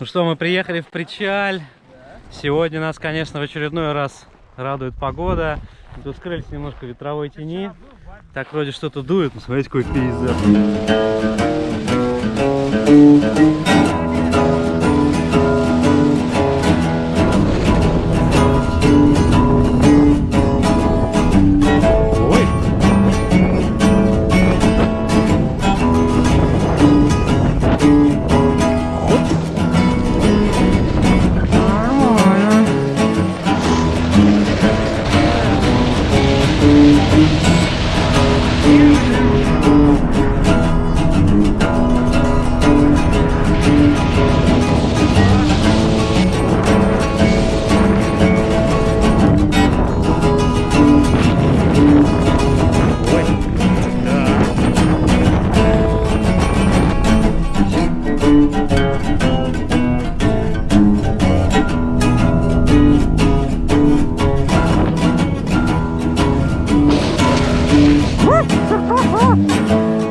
Ну что, мы приехали в Причаль. Сегодня нас, конечно, в очередной раз радует погода. Тут скрылись немножко ветровой тени. Так вроде что-то дует. Ну, смотрите, какой пейзаж. Ah!